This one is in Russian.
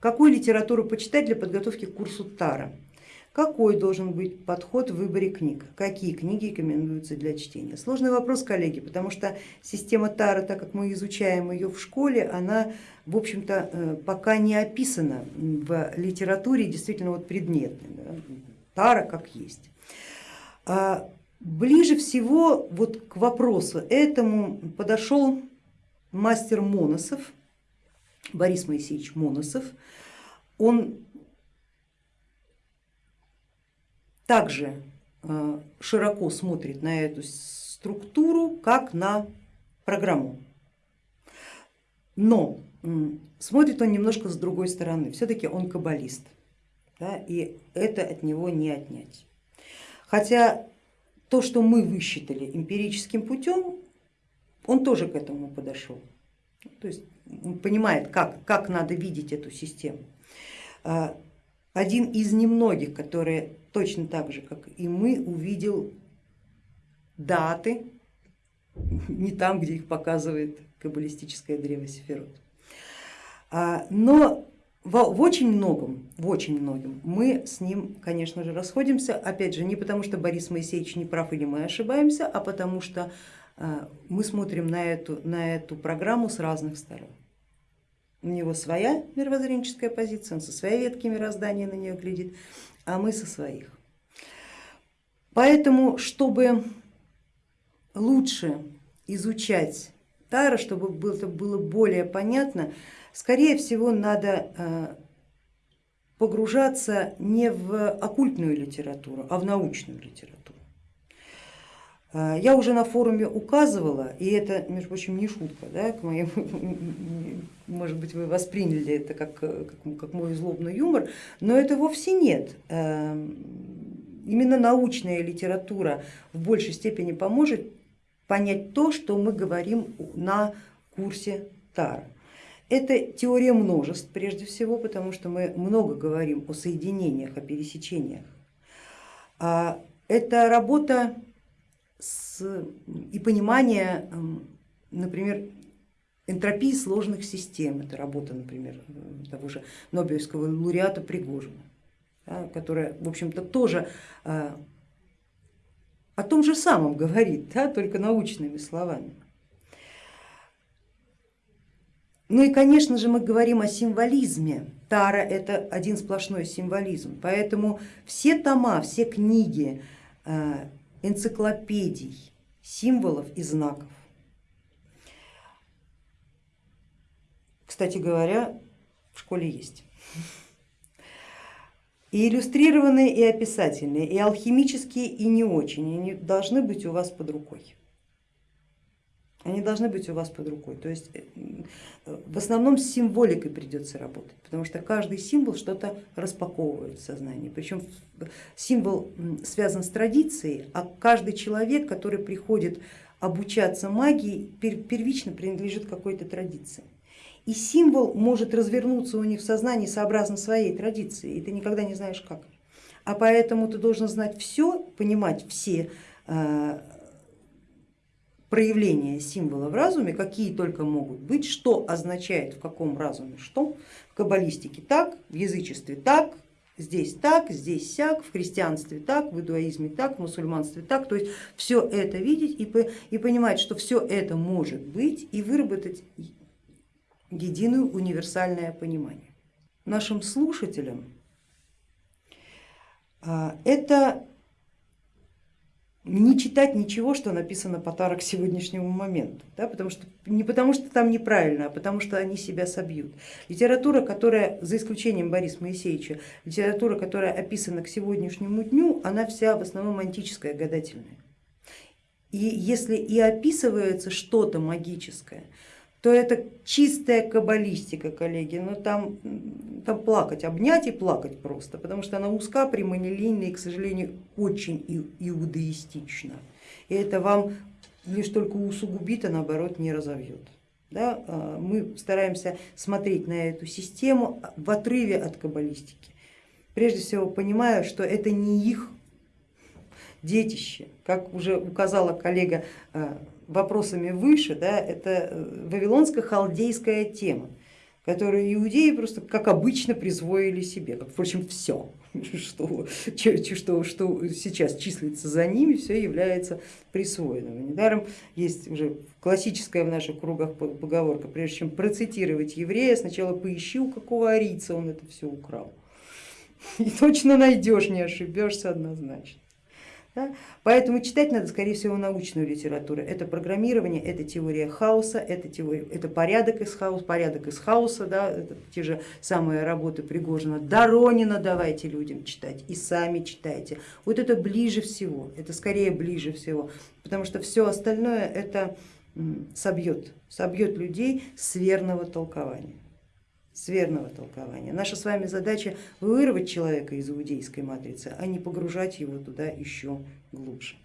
Какую литературу почитать для подготовки к курсу Тара? Какой должен быть подход в выборе книг? Какие книги рекомендуются для чтения? Сложный вопрос, коллеги, потому что система Тара, так как мы изучаем ее в школе, она в общем-то э, пока не описана в литературе действительно вот предметной. Да? Тара как есть. А ближе всего вот к вопросу этому подошел мастер Моносов, Борис Моисеевич Моносов, он также э, широко смотрит на эту структуру, как на программу. Но смотрит он немножко с другой стороны, все-таки он каббалист, да, и это от него не отнять. Хотя то, что мы высчитали эмпирическим путем, он тоже к этому подошел. То есть он понимает, как, как надо видеть эту систему. А, один из немногих, которые точно так же, как и мы, увидел даты, не там, где их показывает каббалистическое древо Сефирот. А, но в, очень многом, в очень многом мы с ним, конечно же, расходимся, опять же, не потому что Борис Моисеевич не прав или мы ошибаемся, а потому что мы смотрим на эту, на эту программу с разных сторон. У него своя мировоззренческая позиция, он со своей ветки мироздания на нее глядит, а мы со своих. Поэтому, чтобы лучше изучать Тара, чтобы это было более понятно, скорее всего надо э, погружаться не в оккультную литературу, а в научную литературу. Э, я уже на форуме указывала, и это, между прочим, не шутка, да, к моему, может быть, вы восприняли это как, как, как мой злобный юмор, но это вовсе нет. Эм, именно научная литература в большей степени поможет понять то, что мы говорим на курсе Тара. Это теория множеств прежде всего, потому что мы много говорим о соединениях, о пересечениях. А, это работа с, и понимание, например, энтропии сложных систем. Это работа, например, того же Нобелевского лауреата Пригожина, да, которая, в общем-то, тоже а, о том же самом говорит, да, только научными словами. Ну и, конечно же, мы говорим о символизме. Тара это один сплошной символизм, поэтому все тома, все книги, а, энциклопедий, символов и знаков. Кстати говоря, в школе есть. И иллюстрированные, и описательные, и алхимические, и не очень, они должны быть у вас под рукой. Они должны быть у вас под рукой. То есть э, в основном с символикой придется работать, потому что каждый символ что-то распаковывает в сознании. Причем символ связан с традицией, а каждый человек, который приходит обучаться магии, первично принадлежит какой-то традиции. И символ может развернуться у них в сознании сообразно своей традиции, и ты никогда не знаешь как. А поэтому ты должен знать все, понимать все э, проявления символа в разуме, какие только могут быть, что означает в каком разуме что, в каббалистике так, в язычестве так, здесь так, здесь сяк, в христианстве так, в иудаизме так, в мусульманстве так, то есть все это видеть и, и понимать, что все это может быть и выработать единое универсальное понимание. Нашим слушателям а, это не читать ничего, что написано по Тара к сегодняшнему моменту, да, потому что, не потому что там неправильно, а потому что они себя собьют. Литература, которая, за исключением Бориса Моисеевича, литература, которая описана к сегодняшнему дню, она вся в основном антическая, гадательная. И если и описывается что-то магическое, то это чистая каббалистика, коллеги, но ну, там, там плакать, обнять и плакать просто, потому что она узка, прямолинейна и, к сожалению, очень иудаистична. И это вам лишь только усугубит, а наоборот не разовьет. Да? А, мы стараемся смотреть на эту систему в отрыве от каббалистики, прежде всего понимая, что это не их детище, как уже указала коллега а, вопросами выше, да, это э, вавилонско-халдейская тема. которые иудеи просто как обычно присвоили себе, как впрочем все, что, что, что сейчас числится за ними, все является присвоенным. Недаром есть уже классическая в наших кругах поговорка, прежде чем процитировать еврея, сначала поищи, у какого арийца он это все украл. И точно найдешь, не ошибешься однозначно. Да? Поэтому читать надо, скорее всего, научную литературу. Это программирование, это теория хаоса, это, теория, это порядок из хаоса, порядок из хаоса, да? это те же самые работы Пригожина. Доронина давайте людям читать и сами читайте. Вот это ближе всего, это скорее ближе всего, потому что все остальное это собьет, собьет людей с верного толкования с верного толкования. Наша с вами задача вырвать человека из иудейской матрицы, а не погружать его туда еще глубже.